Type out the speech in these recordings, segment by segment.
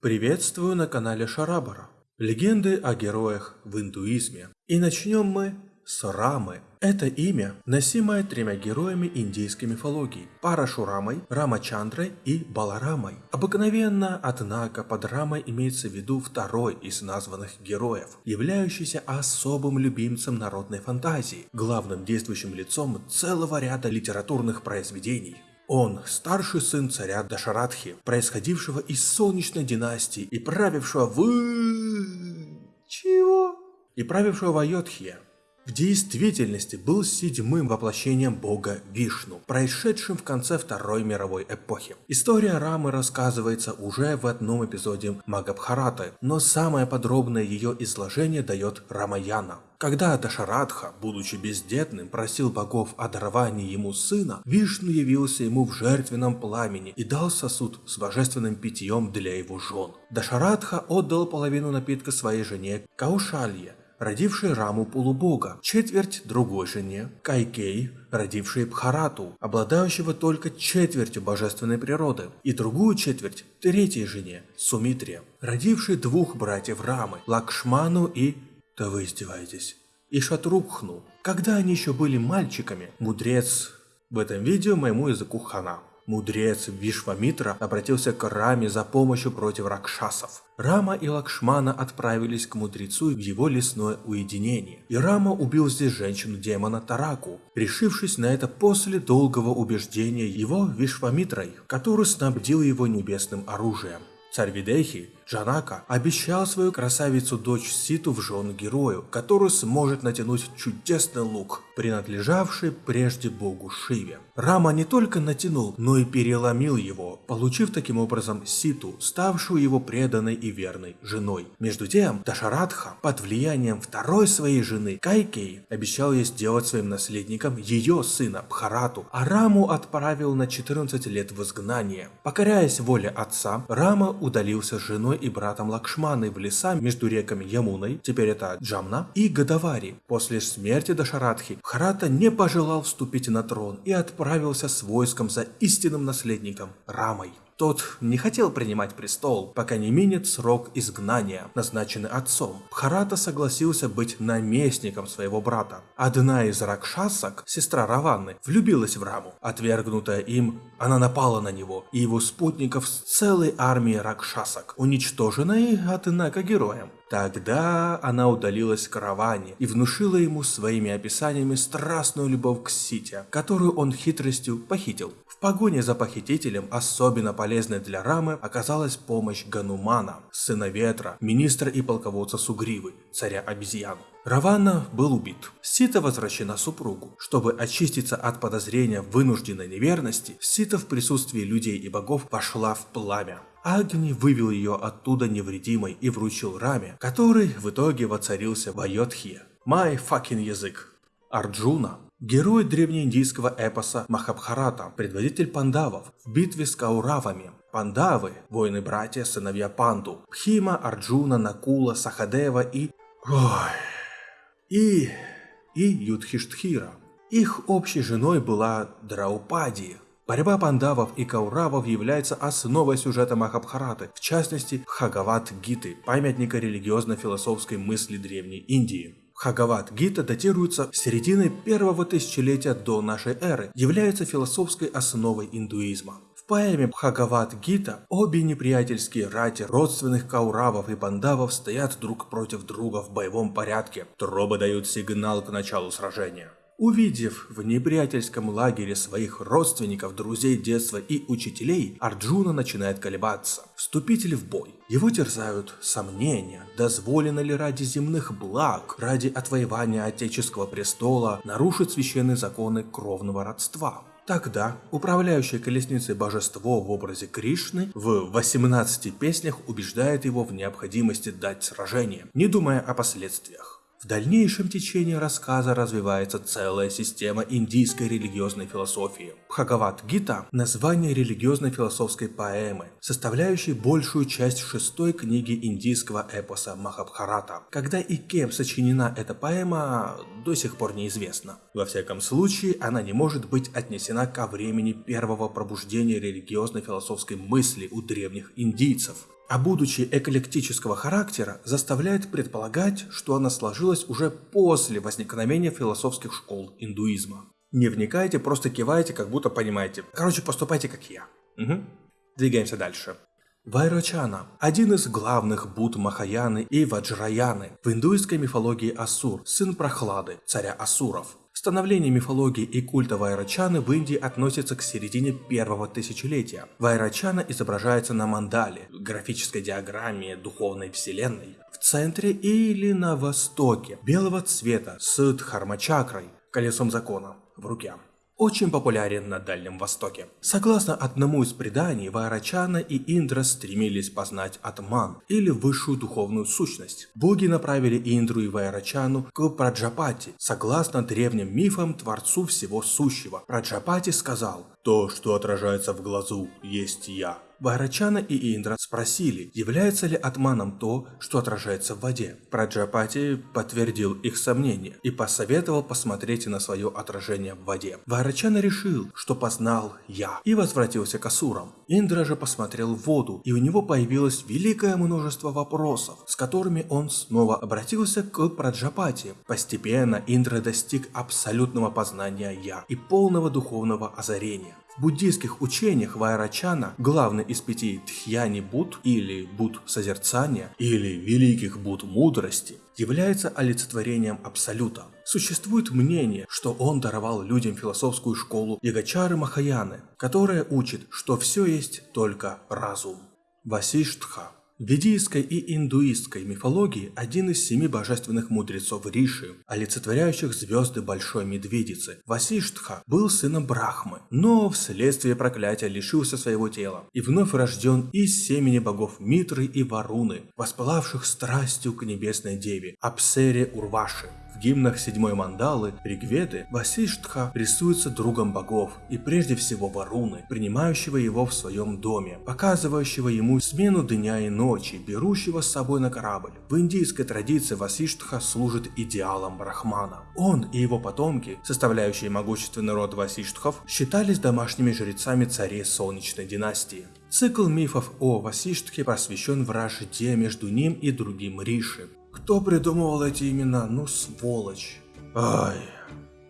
Приветствую на канале Шарабара. Легенды о героях в индуизме. И начнем мы с Рамы. Это имя, носимое тремя героями индийской мифологии – Парашурамой, Рамачандрой и Баларамой. Обыкновенно, однако, под Рамой имеется в виду второй из названных героев, являющийся особым любимцем народной фантазии, главным действующим лицом целого ряда литературных произведений. Он – старший сын царя Дашаратхи, происходившего из солнечной династии и правившего в... Чего? И правившего в Айодхе, в действительности был седьмым воплощением бога Вишну, происшедшим в конце Второй мировой эпохи. История Рамы рассказывается уже в одном эпизоде Магабхараты, но самое подробное ее изложение дает Рамаяна. Когда Дашарадха, будучи бездетным, просил богов о даровании ему сына, Вишну явился ему в жертвенном пламени и дал сосуд с божественным питьем для его жен. Дашарадха отдал половину напитка своей жене Каушалье, родившей Раму полубога, четверть другой жене, Кайкей, родившей Бхарату, обладающего только четвертью божественной природы, и другую четверть третьей жене, Сумитре, родившей двух братьев Рамы, Лакшману и... Да вы издеваетесь. И Шатрукхну. Когда они еще были мальчиками, мудрец... В этом видео моему языку хана. Мудрец Вишвамитра обратился к Раме за помощью против ракшасов. Рама и Лакшмана отправились к мудрецу в его лесное уединение. И Рама убил здесь женщину-демона Тараку, решившись на это после долгого убеждения его Вишвамитрой, который снабдил его небесным оружием. Царь Видехи, Джанака, обещал свою красавицу-дочь Ситу в жену герою, который сможет натянуть чудесный лук, принадлежавший прежде богу Шиве. Рама не только натянул, но и переломил его, получив таким образом Ситу, ставшую его преданной и верной женой. Между тем, Дашарадха, под влиянием второй своей жены, Кайкей, обещал ей сделать своим наследником ее сына Бхарату, а Раму отправил на 14 лет в изгнание. Покоряясь воле отца, Рама удалился с женой и братом Лакшманы в леса между реками Ямуной, теперь это Джамна, и Гадавари. После смерти Дашарадхи, Бхарата не пожелал вступить на трон и отправился с войском за истинным наследником Рамой. Тот не хотел принимать престол, пока не минет срок изгнания, назначенный отцом. Бхарата согласился быть наместником своего брата. Одна из ракшасок, сестра Раванны, влюбилась в Раму. Отвергнутая им, она напала на него и его спутников с целой армией ракшасок, уничтоженной, однако, героем. Тогда она удалилась к Раване и внушила ему своими описаниями страстную любовь к Сите, которую он хитростью похитил. В погоне за похитителем особенно полезной для Рамы оказалась помощь Ганумана, сына Ветра, министра и полководца Сугривы, царя обезьян. Равана был убит. Сита возвращена супругу. Чтобы очиститься от подозрения вынужденной неверности, Сита в присутствии людей и богов пошла в пламя. Агни вывел ее оттуда невредимой и вручил Раме, который в итоге воцарился в Айодхе. Май факин язык. Арджуна Герой древнеиндийского эпоса Махабхарата, предводитель пандавов в битве с Кауравами. Пандавы – воины-братья, сыновья Панду, Пхима, Арджуна, Накула, Сахадева и... Ой... И... и Юдхиштхира. Их общей женой была Драупади, Борьба пандавов и кауравов является основой сюжета Махабхараты, в частности Хагават Гиты, памятника религиозно-философской мысли Древней Индии. Хагават Гита датируется серединой первого тысячелетия до нашей эры, является философской основой индуизма. В поэме Бхагават Гита обе неприятельские рати родственных кауравов и пандавов стоят друг против друга в боевом порядке. Трубы дают сигнал к началу сражения. Увидев в неприятельском лагере своих родственников, друзей детства и учителей, Арджуна начинает колебаться. Вступитель в бой. Его терзают сомнения, дозволено ли ради земных благ, ради отвоевания отеческого престола, нарушить священные законы кровного родства. Тогда управляющее колесницей божество в образе Кришны в 18 песнях убеждает его в необходимости дать сражение, не думая о последствиях. В дальнейшем течении рассказа развивается целая система индийской религиозной философии. Бхагават Гита – название религиозной философской поэмы, составляющей большую часть шестой книги индийского эпоса Махабхарата. Когда и кем сочинена эта поэма, до сих пор неизвестно. Во всяком случае, она не может быть отнесена ко времени первого пробуждения религиозной философской мысли у древних индийцев. А будучи эклектического характера, заставляет предполагать, что она сложилась уже после возникновения философских школ индуизма. Не вникайте, просто кивайте, как будто понимаете. Короче, поступайте как я. Угу. Двигаемся дальше. Вайрочана – один из главных Буд Махаяны и Ваджраяны в индуистской мифологии Асур, сын Прохлады, царя Асуров. Становление мифологии и культа Вайрачаны в Индии относится к середине первого тысячелетия. Вайрачана изображается на мандале, графической диаграмме духовной вселенной, в центре или на востоке, белого цвета с дхармачакрой, колесом закона, в руке очень популярен на Дальнем Востоке. Согласно одному из преданий, Вайрачана и Индра стремились познать Атман, или высшую духовную сущность. Боги направили Индру и Вайрачану к Праджапати. Согласно древним мифам, творцу всего сущего. Праджапати сказал, «То, что отражается в глазу, есть я». Вайрачана и Индра спросили, является ли атманом то, что отражается в воде. Праджапати подтвердил их сомнения и посоветовал посмотреть на свое отражение в воде. Вайрачана решил, что познал я, и возвратился к Асурам. Индра же посмотрел в воду, и у него появилось великое множество вопросов, с которыми он снова обратился к Праджапати. Постепенно Индра достиг абсолютного познания я и полного духовного озарения. В буддийских учениях Вайрачана, главный из пяти Тхьяни Буд или Буд созерцания или великих Буд мудрости, является олицетворением Абсолюта. Существует мнение, что он даровал людям философскую школу Ягачары Махаяны, которая учит, что все есть только разум. Васиштха в ведийской и индуистской мифологии один из семи божественных мудрецов Риши, олицетворяющих звезды Большой Медведицы, Васиштха, был сыном Брахмы, но вследствие проклятия лишился своего тела и вновь рожден из семени богов Митры и Варуны, воспылавших страстью к небесной деве, Апсере Урваши. В гимнах седьмой мандалы Ригведы Васиштха рисуется другом богов и прежде всего Варуны, принимающего его в своем доме, показывающего ему смену дня и ночи, берущего с собой на корабль. В индийской традиции Васиштха служит идеалом Брахмана. Он и его потомки, составляющие могущественный род Васиштхов, считались домашними жрецами царей Солнечной династии. Цикл мифов о Васиштхе посвящен вражде между ним и другим Риши. Кто придумывал эти имена? Ну, сволочь. Ай,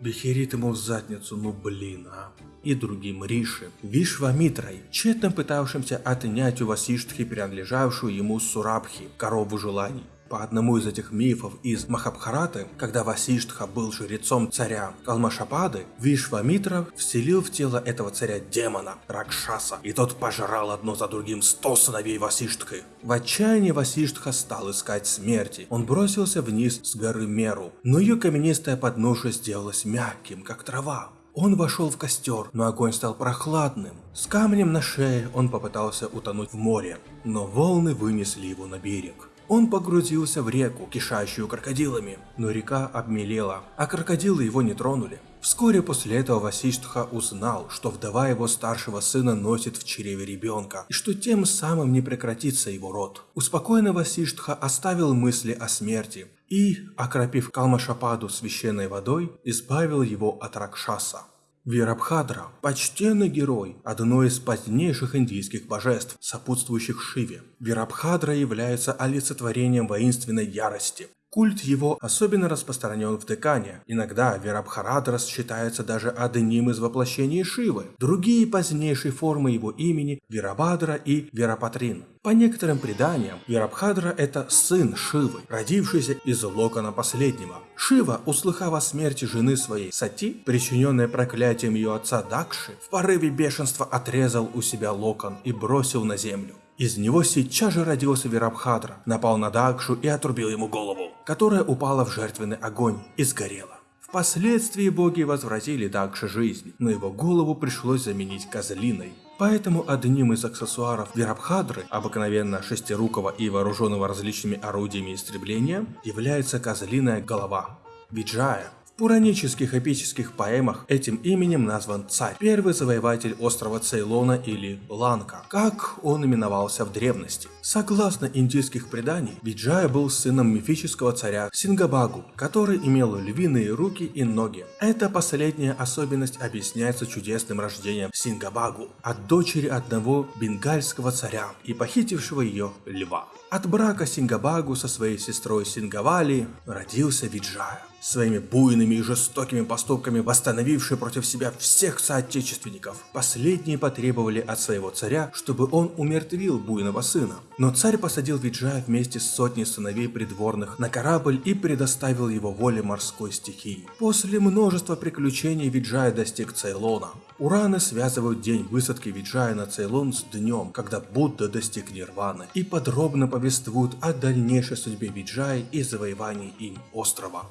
Бехерит ему в задницу, ну блин, а. И другим Риши, Вишвамитрой, тщетно пытавшимся отнять у Васиштхи принадлежавшую ему Сурабхи, корову желаний. По одному из этих мифов из Махабхараты, когда Васиштха был жрецом царя Калмашапады, Вишвамитра вселил в тело этого царя демона, Ракшаса, и тот пожрал одно за другим сто сыновей Васиштхи. В отчаянии Васиштха стал искать смерти. Он бросился вниз с горы Меру, но ее каменистая подножие сделалась мягким, как трава. Он вошел в костер, но огонь стал прохладным. С камнем на шее он попытался утонуть в море, но волны вынесли его на берег. Он погрузился в реку, кишащую крокодилами, но река обмелела, а крокодилы его не тронули. Вскоре после этого Васиштха узнал, что вдова его старшего сына носит в чреве ребенка, и что тем самым не прекратится его род. Успокоенный Васиштха оставил мысли о смерти и, окропив Калмашападу священной водой, избавил его от Ракшаса. Вирабхадра – почтенный герой, одно из позднейших индийских божеств, сопутствующих Шиве. Вирабхадра является олицетворением воинственной ярости. Культ его особенно распространен в Декане. Иногда Вирабхарадрас считается даже одним из воплощений Шивы. Другие позднейшие формы его имени – Вирабадра и Вирапатрин. По некоторым преданиям, Вирабхадра – это сын Шивы, родившийся из локона последнего. Шива, услыхав о смерти жены своей Сати, причиненной проклятием ее отца Дакши, в порыве бешенства отрезал у себя локон и бросил на землю. Из него сейчас же родился Вирабхадра, напал на Дакшу и отрубил ему голову, которая упала в жертвенный огонь и сгорела. Впоследствии боги возвратили Дакше жизнь, но его голову пришлось заменить козлиной. Поэтому одним из аксессуаров Вирабхадры, обыкновенно шестирукого и вооруженного различными орудиями истребления, является козлиная голова. Виджая пуранических эпических поэмах этим именем назван царь, первый завоеватель острова Цейлона или Ланка, как он именовался в древности. Согласно индийских преданий, Виджая был сыном мифического царя Сингабагу, который имел львиные руки и ноги. Эта последняя особенность объясняется чудесным рождением Сингабагу от дочери одного бенгальского царя и похитившего ее льва. От брака Сингабагу со своей сестрой Сингавали родился Виджая, своими буйными и жестокими поступками восстановивший против себя всех соотечественников. Последние потребовали от своего царя, чтобы он умертвил буйного сына. Но царь посадил Виджая вместе с сотней сыновей придворных на корабль и предоставил его воле морской стихии. После множества приключений Виджая достиг Цейлона. Ураны связывают день высадки Виджая на Цейлон с днем, когда Будда достиг Нирваны, и подробно повествуют о дальнейшей судьбе Виджая и завоевании им острова.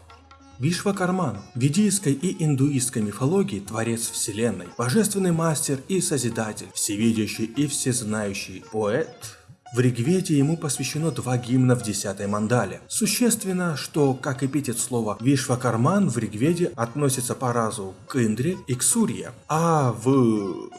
Вишвакарман в ведийской и индуистской мифологии творец вселенной, божественный мастер и созидатель, всевидящий и всезнающий поэт, в Ригведе ему посвящено два гимна в десятой мандале. Существенно, что как эпитет слова Вишвакарман в Ригведе относится по разу к Индре и к Сурье, а в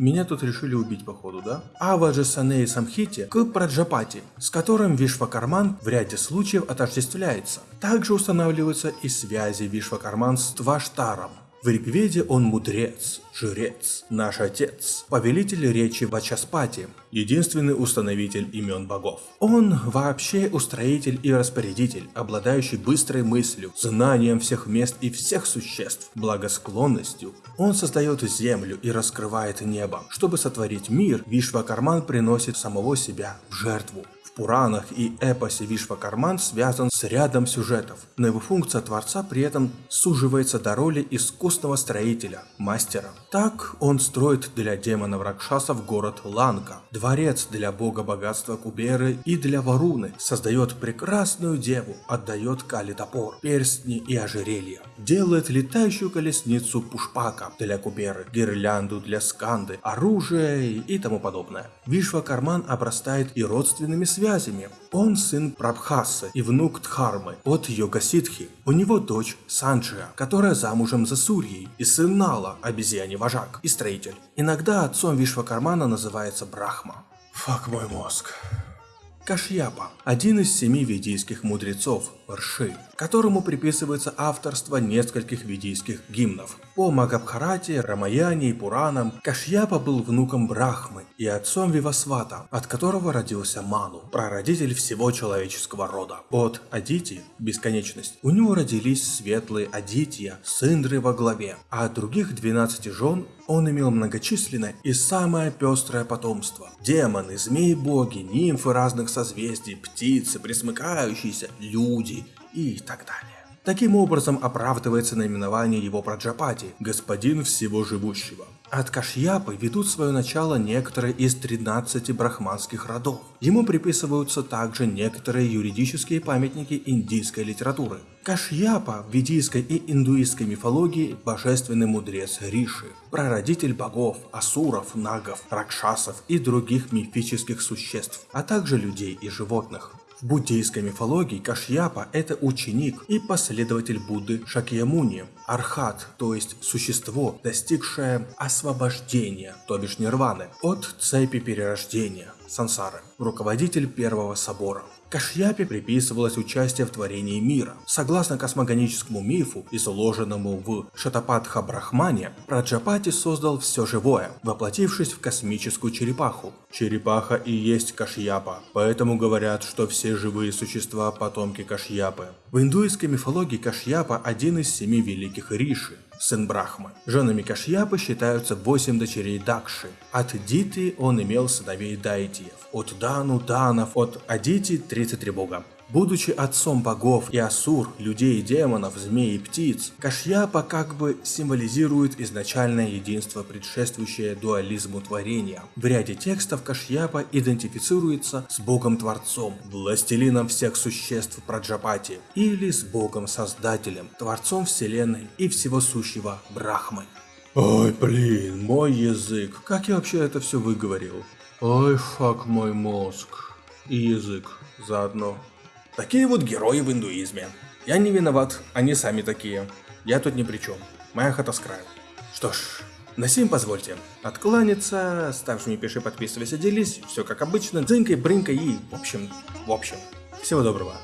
меня тут решили убить походу, да? А в Аджасане и Самхите к Праджапати, с которым Вишвакарман в ряде случаев отождествляется. Также устанавливаются и связи Вишвакарман с Тваштаром, в Ригведе он мудрец, жрец, наш отец, повелитель речи Вачаспати, единственный установитель имен богов. Он вообще устроитель и распорядитель, обладающий быстрой мыслью, знанием всех мест и всех существ, благосклонностью. Он создает землю и раскрывает небо. Чтобы сотворить мир, Вишвакарман приносит самого себя в жертву. Пуранах и эпосе Вишвакарман связан с рядом сюжетов, но его функция Творца при этом суживается до роли искусного строителя, мастера. Так он строит для демонов Ракшасов город Ланка, дворец для бога богатства Куберы и для Варуны, создает прекрасную деву, отдает Кали топор, перстни и ожерелья, делает летающую колесницу Пушпака для Куберы, гирлянду для Сканды, оружие и тому подобное. Вишвакарман обрастает и родственными связями, связями. Он сын Прабхасы и внук Дхармы от Йогасидхи. У него дочь Санджия, которая замужем за Сурьей, и сын Нала, обезьяний вожак и строитель. Иногда отцом Вишвакармана называется Брахма. Фак мой мозг. Кашьяпа – один из семи ведийских мудрецов, Рши, которому приписывается авторство нескольких ведийских гимнов. По Магабхарате, Рамаяне и Пуранам Кашьяпа был внуком Брахмы и отцом Вивасвата, от которого родился Ману, прародитель всего человеческого рода. От Адити – бесконечность. У него родились светлые Адития с Индрой во главе, а от других 12 жен он имел многочисленное и самое пестрое потомство. Демоны, змеи-боги, нимфы разных созвездий, птицы, присмыкающиеся, люди и так далее. Таким образом оправдывается наименование его Праджапати – господин всего живущего. От Кашьяпы ведут свое начало некоторые из 13 брахманских родов. Ему приписываются также некоторые юридические памятники индийской литературы. Кашьяпа в ведийской и индуистской мифологии – божественный мудрец Риши, прародитель богов, асуров, нагов, ракшасов и других мифических существ, а также людей и животных. В буддийской мифологии Кашьяпа – это ученик и последователь Будды Шакьямуни, архат, то есть существо, достигшее освобождения, то бишь нирваны, от цепи перерождения, сансары, руководитель первого собора. Кашьяпе приписывалось участие в творении мира. Согласно космогоническому мифу, изложенному в Шатапатха Брахмане, Праджапати создал все живое, воплотившись в космическую черепаху. Черепаха и есть Кашьяпа, поэтому говорят, что все живые существа потомки Кашьяпы. В индуистской мифологии Кашьяпа один из семи великих риши сын Брахмы. Женами Кашьяпы считаются восемь дочерей Дакши. От Диты он имел сыновей Дайтиев. От Дану – Данов, от Адити – 33 бога. Будучи отцом богов и асур, людей и демонов, змей и птиц, Кашьяпа как бы символизирует изначальное единство, предшествующее дуализму творения. В ряде текстов Кашьяпа идентифицируется с богом-творцом, властелином всех существ Праджапати, или с богом-создателем, творцом вселенной и всего сущего Брахмы. Ой, блин, мой язык, как я вообще это все выговорил? Ой, фак мой мозг. И язык заодно. Такие вот герои в индуизме. Я не виноват, они сами такие. Я тут ни при чем. Моя хата с краю. Что ж, на сим позвольте откланяться, ставь мне пиши, подписывайся, делись, все как обычно, дзынькой, брынкой и, в общем, в общем. Всего доброго.